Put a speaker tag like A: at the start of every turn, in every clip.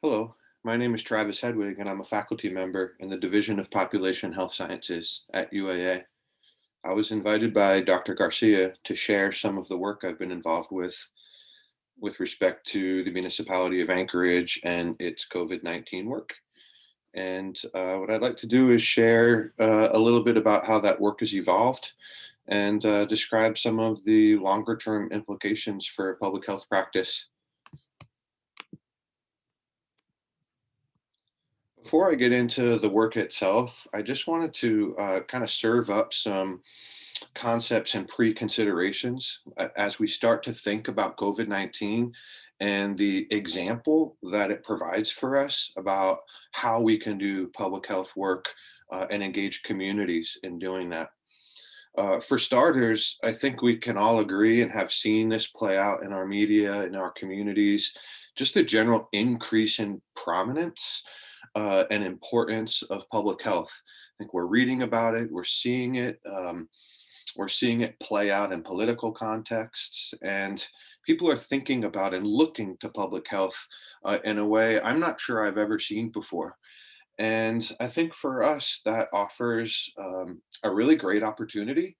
A: Hello, my name is Travis Hedwig and I'm a faculty member in the Division of Population Health Sciences at UAA. I was invited by Dr. Garcia to share some of the work I've been involved with with respect to the municipality of Anchorage and its COVID-19 work. And uh, what I'd like to do is share uh, a little bit about how that work has evolved and uh, describe some of the longer term implications for public health practice Before I get into the work itself, I just wanted to uh, kind of serve up some concepts and pre-considerations uh, as we start to think about COVID-19 and the example that it provides for us about how we can do public health work uh, and engage communities in doing that. Uh, for starters, I think we can all agree and have seen this play out in our media, in our communities, just the general increase in prominence uh, and importance of public health. I think we're reading about it, we're seeing it, um, we're seeing it play out in political contexts, and people are thinking about and looking to public health uh, in a way I'm not sure I've ever seen before. And I think for us, that offers um, a really great opportunity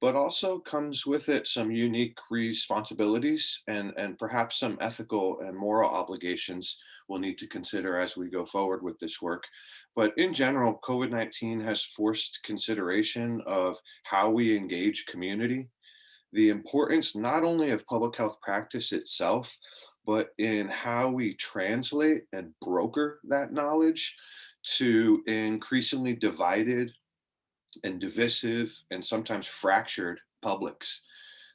A: but also comes with it some unique responsibilities and, and perhaps some ethical and moral obligations we'll need to consider as we go forward with this work. But in general, COVID-19 has forced consideration of how we engage community, the importance not only of public health practice itself, but in how we translate and broker that knowledge to increasingly divided and divisive and sometimes fractured publics.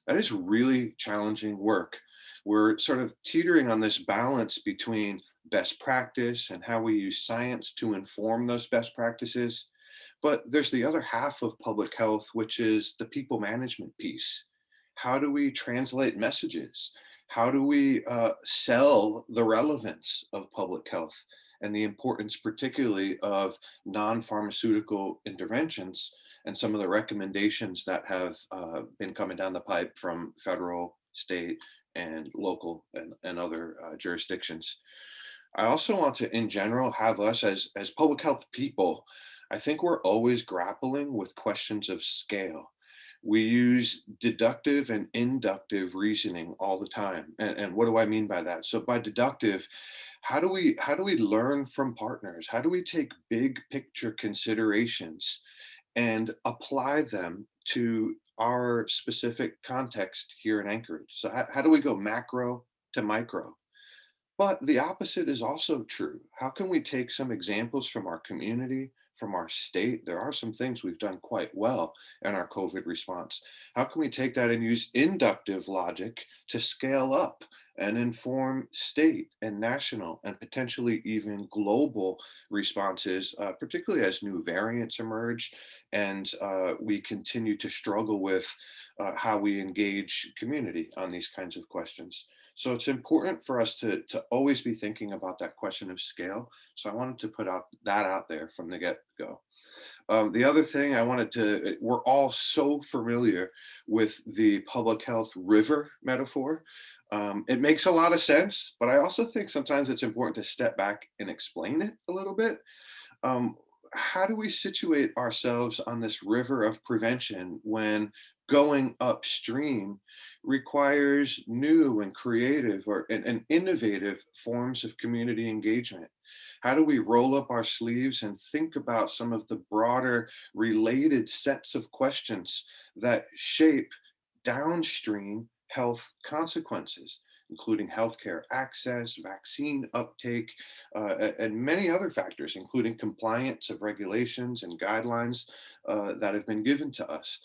A: That is really challenging work. We're sort of teetering on this balance between best practice and how we use science to inform those best practices. But there's the other half of public health, which is the people management piece. How do we translate messages? How do we uh, sell the relevance of public health? And the importance particularly of non-pharmaceutical interventions and some of the recommendations that have uh, been coming down the pipe from federal, state, and local and, and other uh, jurisdictions. I also want to, in general, have us as, as public health people, I think we're always grappling with questions of scale. We use deductive and inductive reasoning all the time. And, and what do I mean by that? So by deductive, how do we how do we learn from partners? How do we take big picture considerations and apply them to our specific context here in Anchorage? So how, how do we go macro to micro? But the opposite is also true. How can we take some examples from our community, from our state? There are some things we've done quite well in our COVID response. How can we take that and use inductive logic to scale up and inform state and national and potentially even global responses, uh, particularly as new variants emerge and uh, we continue to struggle with uh, how we engage community on these kinds of questions. So it's important for us to, to always be thinking about that question of scale. So I wanted to put out that out there from the get-go. Um, the other thing I wanted to, we're all so familiar with the public health river metaphor. Um, it makes a lot of sense, but I also think sometimes it's important to step back and explain it a little bit. Um, how do we situate ourselves on this river of prevention when going upstream requires new and creative or and, and innovative forms of community engagement? How do we roll up our sleeves and think about some of the broader related sets of questions that shape downstream health consequences, including healthcare access, vaccine uptake, uh, and many other factors, including compliance of regulations and guidelines uh, that have been given to us.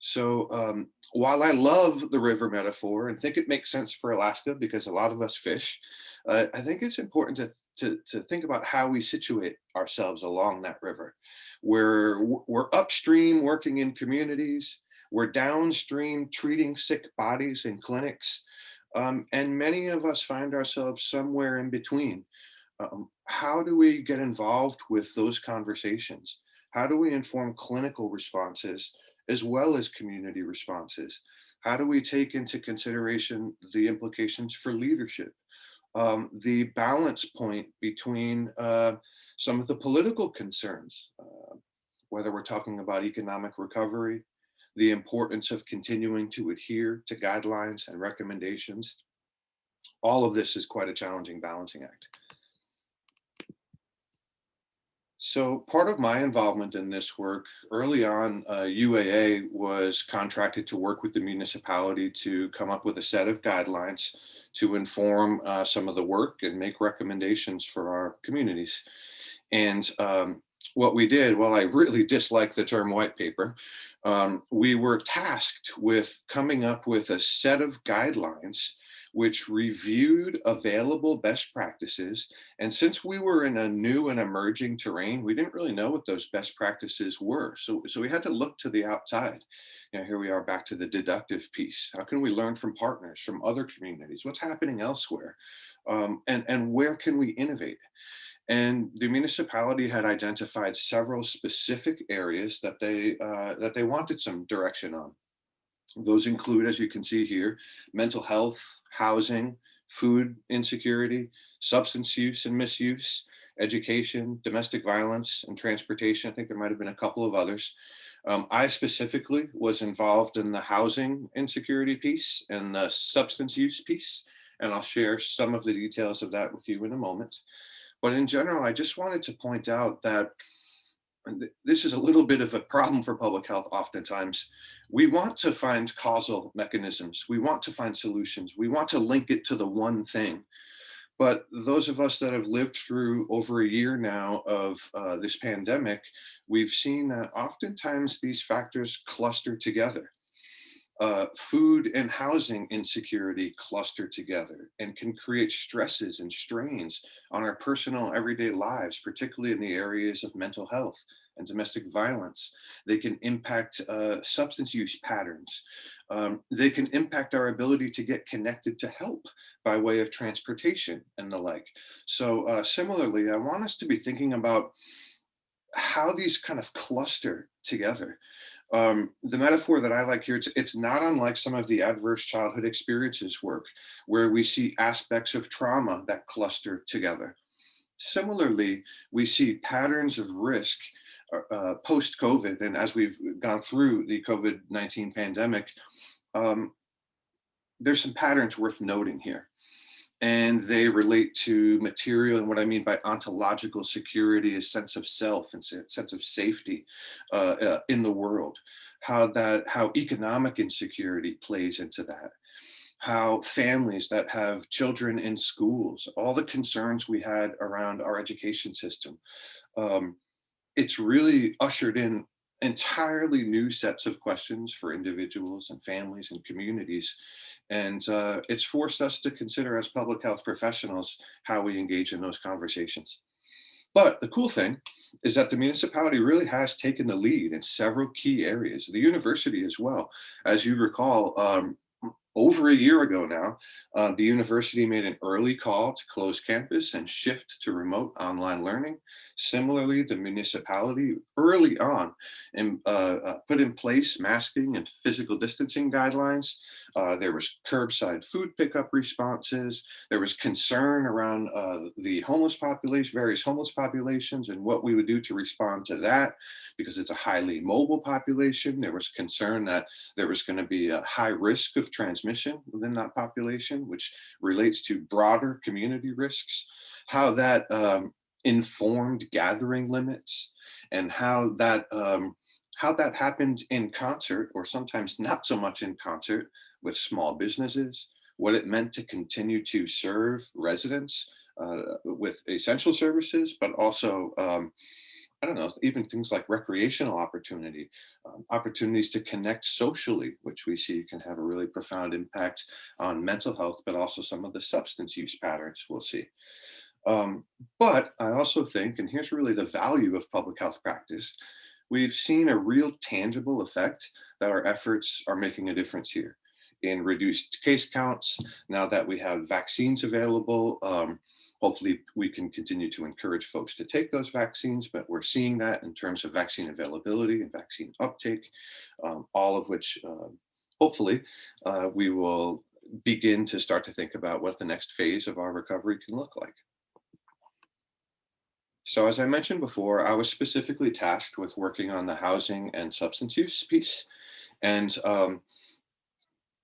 A: So um, while I love the river metaphor and think it makes sense for Alaska because a lot of us fish, uh, I think it's important to, to, to think about how we situate ourselves along that river. We're, we're upstream working in communities, we're downstream treating sick bodies in clinics. Um, and many of us find ourselves somewhere in between. Um, how do we get involved with those conversations? How do we inform clinical responses as well as community responses? How do we take into consideration the implications for leadership? um, the balance point between uh, some of the political concerns, uh, whether we're talking about economic recovery, the importance of continuing to adhere to guidelines and recommendations. All of this is quite a challenging balancing act. So part of my involvement in this work early on, uh, UAA was contracted to work with the municipality to come up with a set of guidelines to inform uh, some of the work and make recommendations for our communities. And um, what we did, while I really dislike the term white paper, um, we were tasked with coming up with a set of guidelines which reviewed available best practices. And since we were in a new and emerging terrain, we didn't really know what those best practices were. So, so we had to look to the outside. You know, here we are back to the deductive piece. How can we learn from partners, from other communities? What's happening elsewhere? Um, and, and where can we innovate? And the municipality had identified several specific areas that they uh, that they wanted some direction on. Those include, as you can see here, mental health, housing, food insecurity, substance use and misuse, education, domestic violence, and transportation. I think there might have been a couple of others. Um, I specifically was involved in the housing insecurity piece and the substance use piece, and I'll share some of the details of that with you in a moment. But in general, I just wanted to point out that this is a little bit of a problem for public health oftentimes. We want to find causal mechanisms. We want to find solutions. We want to link it to the one thing. But those of us that have lived through over a year now of uh, this pandemic, we've seen that oftentimes these factors cluster together. Uh, food and housing insecurity cluster together and can create stresses and strains on our personal everyday lives, particularly in the areas of mental health and domestic violence. They can impact uh, substance use patterns. Um, they can impact our ability to get connected to help by way of transportation and the like. So uh, similarly, I want us to be thinking about how these kind of cluster together. Um, the metaphor that I like here, it's, it's not unlike some of the adverse childhood experiences work, where we see aspects of trauma that cluster together. Similarly, we see patterns of risk uh, uh post-COVID, and as we've gone through the COVID-19 pandemic, um, there's some patterns worth noting here and they relate to material and what I mean by ontological security, a sense of self and sense of safety uh, uh, in the world, how that how economic insecurity plays into that, how families that have children in schools, all the concerns we had around our education system, um, it's really ushered in entirely new sets of questions for individuals and families and communities and uh, it's forced us to consider as public health professionals how we engage in those conversations. But the cool thing is that the municipality really has taken the lead in several key areas, the university as well. As you recall, um, over a year ago now, uh, the university made an early call to close campus and shift to remote online learning. Similarly, the municipality early on in, uh, uh, put in place masking and physical distancing guidelines. Uh, there was curbside food pickup responses. There was concern around uh, the homeless population, various homeless populations and what we would do to respond to that because it's a highly mobile population. There was concern that there was going to be a high risk of transmission within that population, which relates to broader community risks. How that um, informed gathering limits and how that um, how that happened in concert or sometimes not so much in concert with small businesses, what it meant to continue to serve residents uh, with essential services, but also, um, I don't know, even things like recreational opportunity, um, opportunities to connect socially, which we see can have a really profound impact on mental health, but also some of the substance use patterns we'll see. Um, but I also think, and here's really the value of public health practice, we've seen a real tangible effect that our efforts are making a difference here in reduced case counts. Now that we have vaccines available, um, hopefully we can continue to encourage folks to take those vaccines, but we're seeing that in terms of vaccine availability and vaccine uptake, um, all of which uh, hopefully uh, we will begin to start to think about what the next phase of our recovery can look like. So as I mentioned before, I was specifically tasked with working on the housing and substance use piece. And um,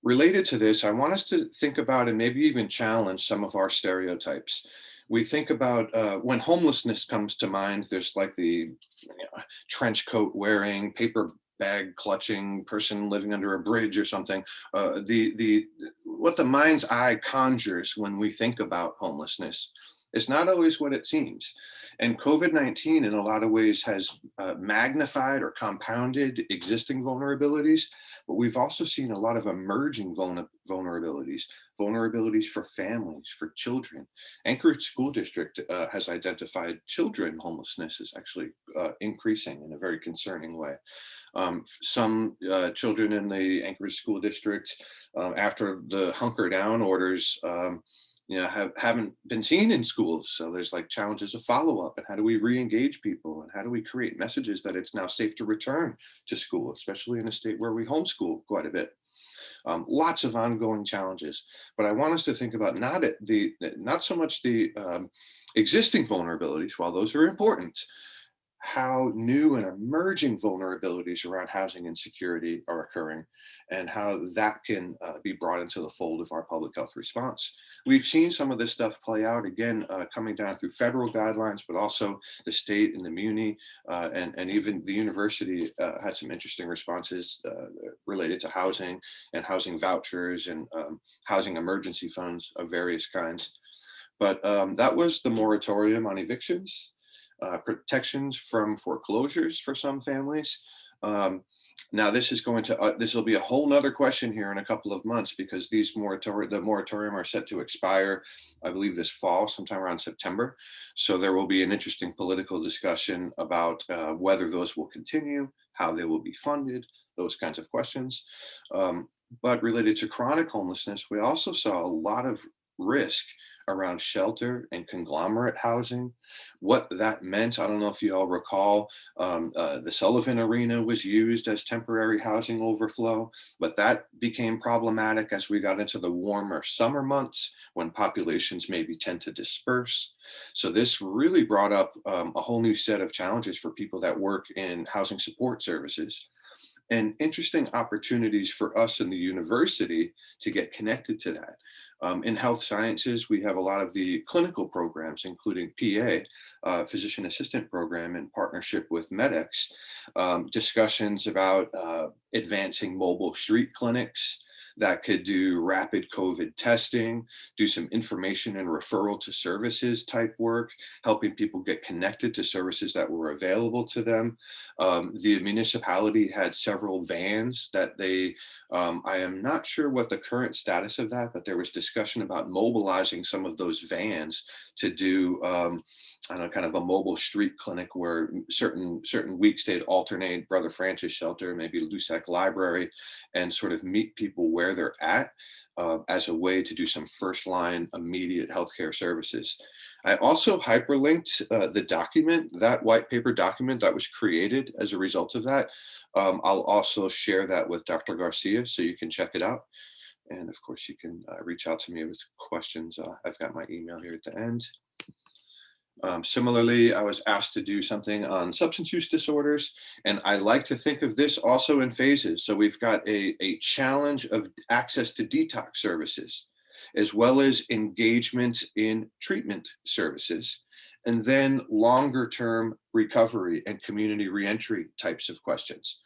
A: related to this, I want us to think about and maybe even challenge some of our stereotypes. We think about uh, when homelessness comes to mind, there's like the you know, trench coat wearing, paper bag clutching person living under a bridge or something. Uh, the, the, what the mind's eye conjures when we think about homelessness is not always what it seems. And COVID-19 in a lot of ways has uh, magnified or compounded existing vulnerabilities, but we've also seen a lot of emerging vulnerabilities, vulnerabilities for families, for children. Anchorage School District uh, has identified children homelessness is actually uh, increasing in a very concerning way. Um, some uh, children in the Anchorage School District, um, after the hunker down orders, um, you know, have, haven't been seen in schools. So there's like challenges of follow-up and how do we re-engage people and how do we create messages that it's now safe to return to school, especially in a state where we homeschool quite a bit. Um, lots of ongoing challenges, but I want us to think about not the not so much the um, existing vulnerabilities, while those are important, how new and emerging vulnerabilities around housing insecurity are occurring and how that can uh, be brought into the fold of our public health response. We've seen some of this stuff play out again, uh, coming down through federal guidelines, but also the state and the muni uh, and, and even the university uh, had some interesting responses uh, related to housing and housing vouchers and um, housing emergency funds of various kinds. But um, that was the moratorium on evictions uh, protections from foreclosures for some families. Um, now this is going to, uh, this will be a whole nother question here in a couple of months because these moratorium, the moratorium are set to expire, I believe this fall, sometime around September. So there will be an interesting political discussion about uh, whether those will continue, how they will be funded, those kinds of questions. Um, but related to chronic homelessness, we also saw a lot of risk around shelter and conglomerate housing, what that meant. I don't know if you all recall, um, uh, the Sullivan Arena was used as temporary housing overflow, but that became problematic as we got into the warmer summer months when populations maybe tend to disperse. So this really brought up um, a whole new set of challenges for people that work in housing support services and interesting opportunities for us in the university to get connected to that. Um, in health sciences, we have a lot of the clinical programs, including PA, uh, physician assistant program in partnership with MEDEX, um, discussions about uh, advancing mobile street clinics, that could do rapid COVID testing, do some information and referral to services type work, helping people get connected to services that were available to them. Um, the municipality had several vans that they, um, I am not sure what the current status of that, but there was discussion about mobilizing some of those vans to do, um, I don't know, kind of a mobile street clinic where certain certain weeks they'd alternate Brother Francis Shelter, maybe Loussac Library, and sort of meet people where they're at uh, as a way to do some first line immediate healthcare services. I also hyperlinked uh, the document, that white paper document that was created as a result of that. Um, I'll also share that with Dr. Garcia so you can check it out. And of course, you can uh, reach out to me with questions. Uh, I've got my email here at the end. Um, similarly, I was asked to do something on substance use disorders, and I like to think of this also in phases. So we've got a, a challenge of access to detox services, as well as engagement in treatment services, and then longer term recovery and community reentry types of questions.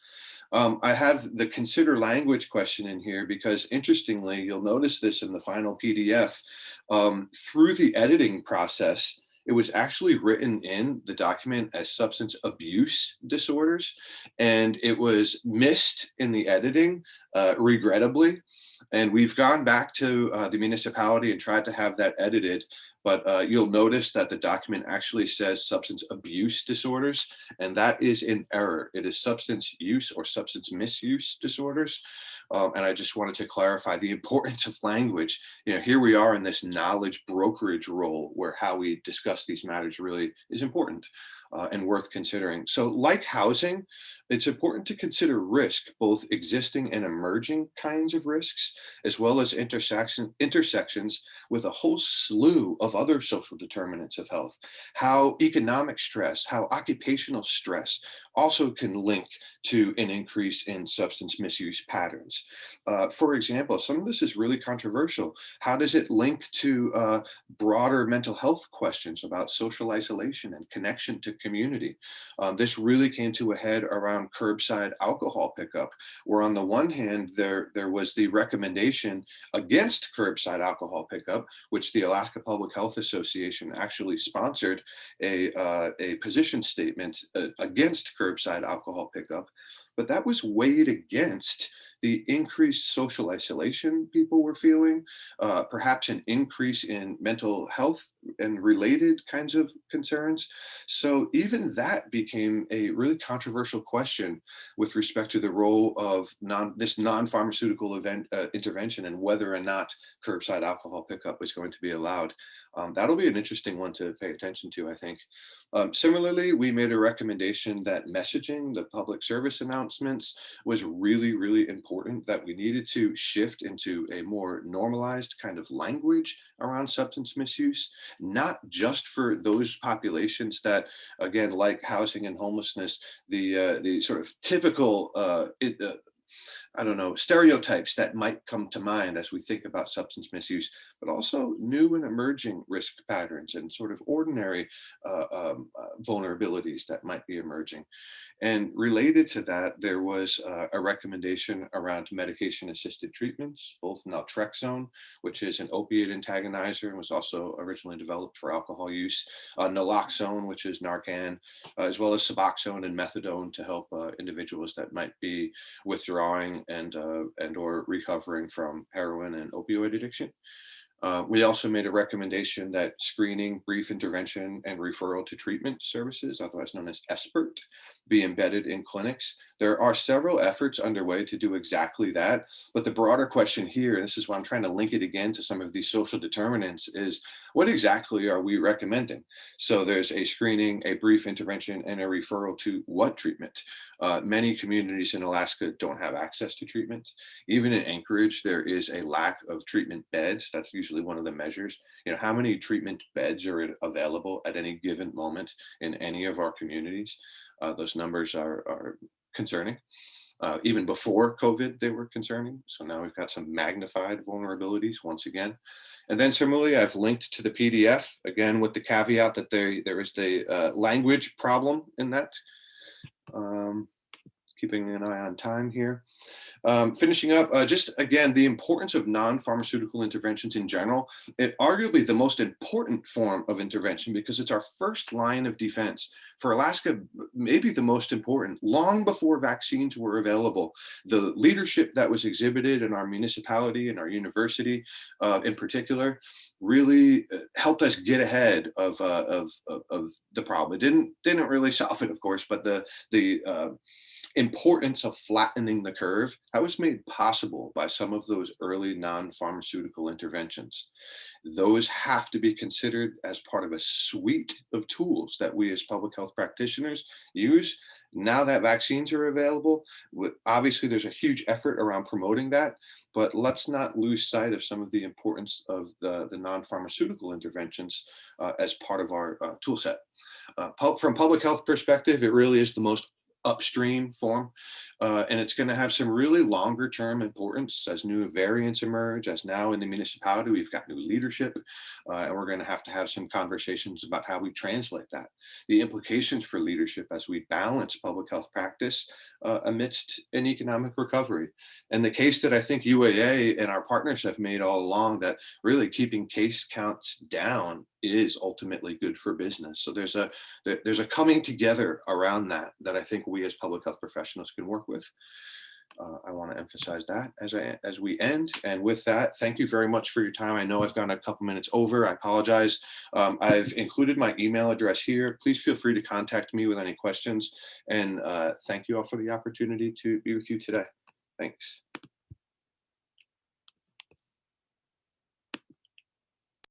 A: Um, I have the consider language question in here because interestingly, you'll notice this in the final PDF. Um, through the editing process, it was actually written in the document as substance abuse disorders, and it was missed in the editing, uh, regrettably. And we've gone back to uh, the municipality and tried to have that edited, but uh, you'll notice that the document actually says substance abuse disorders, and that is in error. It is substance use or substance misuse disorders. Um, and I just wanted to clarify the importance of language. You know, here we are in this knowledge brokerage role where how we discuss these matters really is important uh, and worth considering. So like housing, it's important to consider risk, both existing and emerging emerging kinds of risks, as well as intersection, intersections with a whole slew of other social determinants of health, how economic stress, how occupational stress also can link to an increase in substance misuse patterns. Uh, for example, some of this is really controversial. How does it link to uh, broader mental health questions about social isolation and connection to community? Um, this really came to a head around curbside alcohol pickup, where on the one hand, there, there was the recommendation against curbside alcohol pickup, which the Alaska Public Health Association actually sponsored a, uh, a position statement uh, against curbside alcohol pickup, but that was weighed against the increased social isolation people were feeling, uh, perhaps an increase in mental health and related kinds of concerns. So even that became a really controversial question with respect to the role of non, this non-pharmaceutical event uh, intervention and whether or not curbside alcohol pickup was going to be allowed. Um, that'll be an interesting one to pay attention to, I think. Um, similarly, we made a recommendation that messaging, the public service announcements was really, really important that we needed to shift into a more normalized kind of language around substance misuse, not just for those populations that, again, like housing and homelessness, the, uh, the sort of typical uh, it, uh, I don't know, stereotypes that might come to mind as we think about substance misuse, but also new and emerging risk patterns and sort of ordinary uh, um, uh, vulnerabilities that might be emerging. And related to that, there was uh, a recommendation around medication assisted treatments, both naltrexone, which is an opiate antagonizer and was also originally developed for alcohol use, uh, naloxone, which is Narcan, uh, as well as Suboxone and methadone to help uh, individuals that might be withdrawing and, uh, and or recovering from heroin and opioid addiction. Uh, we also made a recommendation that screening, brief intervention, and referral to treatment services, otherwise known as SBIRT, be embedded in clinics. There are several efforts underway to do exactly that. But the broader question here, and this is why I'm trying to link it again to some of these social determinants, is what exactly are we recommending? So there's a screening, a brief intervention, and a referral to what treatment? Uh, many communities in Alaska don't have access to treatment. Even in Anchorage, there is a lack of treatment beds. That's usually one of the measures. You know, how many treatment beds are available at any given moment in any of our communities? Uh, those numbers are, are concerning. Uh, even before COVID, they were concerning. So now we've got some magnified vulnerabilities once again. And then similarly, I've linked to the PDF, again, with the caveat that there, there is the uh, language problem in that. Um, keeping an eye on time here. Um, finishing up, uh, just again, the importance of non-pharmaceutical interventions in general, it arguably the most important form of intervention because it's our first line of defense. For Alaska, maybe the most important, long before vaccines were available, the leadership that was exhibited in our municipality and our university uh, in particular really uh, helped us get ahead of, uh, of, of, of, the problem. It didn't, didn't really solve it, of course, but the, the uh, importance of flattening the curve, that was made possible by some of those early non-pharmaceutical interventions. Those have to be considered as part of a suite of tools that we as public health practitioners use. Now that vaccines are available, obviously there's a huge effort around promoting that, but let's not lose sight of some of the importance of the, the non-pharmaceutical interventions uh, as part of our uh, tool set. Uh, from public health perspective, it really is the most upstream form. Uh, and it's going to have some really longer term importance as new variants emerge, as now in the municipality, we've got new leadership, uh, and we're going to have to have some conversations about how we translate that. The implications for leadership as we balance public health practice uh, amidst an economic recovery. And the case that I think UAA and our partners have made all along that really keeping case counts down is ultimately good for business. So there's a there's a coming together around that that I think we as public health professionals can work with. Uh, I want to emphasize that as I as we end. And with that, thank you very much for your time. I know I've gone a couple minutes over. I apologize. Um, I've included my email address here. Please feel free to contact me with any questions. And uh, thank you all for the opportunity to be with you today. Thanks.